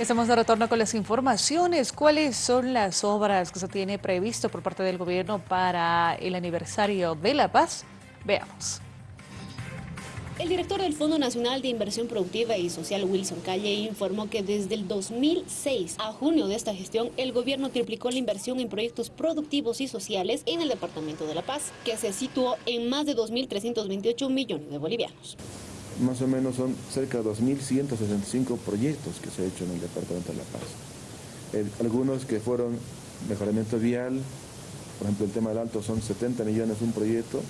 Estamos de retorno con las informaciones. ¿Cuáles son las obras que se tiene previsto por parte del gobierno para el aniversario de La Paz? Veamos. El director del Fondo Nacional de Inversión Productiva y Social, Wilson Calle, informó que desde el 2006 a junio de esta gestión, el gobierno triplicó la inversión en proyectos productivos y sociales en el Departamento de La Paz, que se situó en más de 2.328 millones de bolivianos más o menos son cerca de 2.165 proyectos que se han hecho en el Departamento de La Paz. algunos que fueron mejoramiento vial, por ejemplo el tema del Alto son 70 millones un proyecto,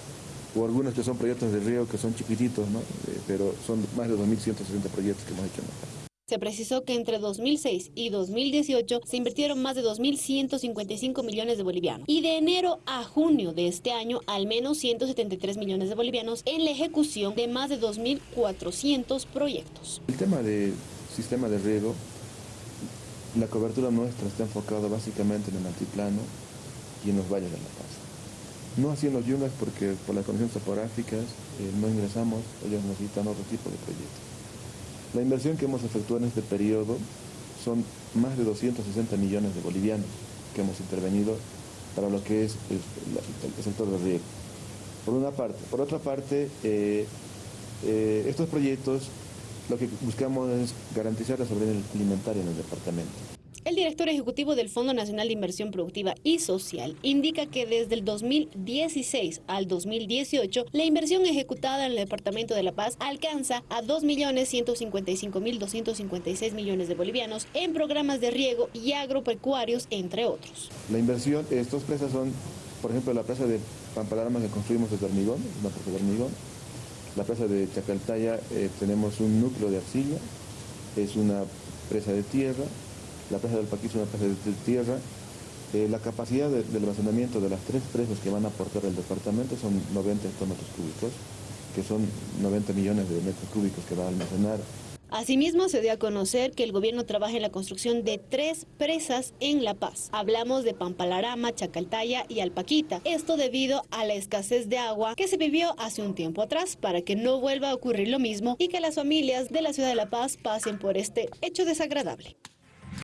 o algunos que son proyectos de río que son chiquititos, ¿no? Eh, pero son más de 2.160 proyectos que hemos hecho en La Paz. Se precisó que entre 2006 y 2018 se invirtieron más de 2.155 millones de bolivianos. Y de enero a junio de este año, al menos 173 millones de bolivianos en la ejecución de más de 2.400 proyectos. El tema del sistema de riego, la cobertura nuestra está enfocada básicamente en el altiplano y en los valles de La Paz. No así en los yungas porque por las condiciones topográficas eh, no ingresamos, ellos necesitan otro tipo de proyectos. La inversión que hemos efectuado en este periodo son más de 260 millones de bolivianos que hemos intervenido para lo que es el, sector del riego. Por una parte. Por otra parte, eh, eh, estos proyectos lo que buscamos es garantizar la soberanía alimentaria en el departamento. El director ejecutivo del Fondo Nacional de Inversión Productiva y Social indica que desde el 2016 al 2018 la inversión ejecutada en el Departamento de La Paz alcanza a 2.155.256 millones de bolivianos en programas de riego y agropecuarios, entre otros. La inversión, estas presas son, por ejemplo, la presa de Pampalarma que construimos desde hormigón, una presa de hormigón. La presa de Chacaltaya eh, tenemos un núcleo de arcilla, es una presa de tierra, la presa del Paquí es una presa de tierra. Eh, la capacidad del almacenamiento de las tres presas que van a aportar el departamento son 90 hectómetros cúbicos, que son 90 millones de metros cúbicos que va a almacenar. Asimismo, se dio a conocer que el gobierno trabaja en la construcción de tres presas en La Paz. Hablamos de Pampalarama, Chacaltaya y Alpaquita. Esto debido a la escasez de agua que se vivió hace un tiempo atrás para que no vuelva a ocurrir lo mismo y que las familias de la ciudad de La Paz pasen por este hecho desagradable.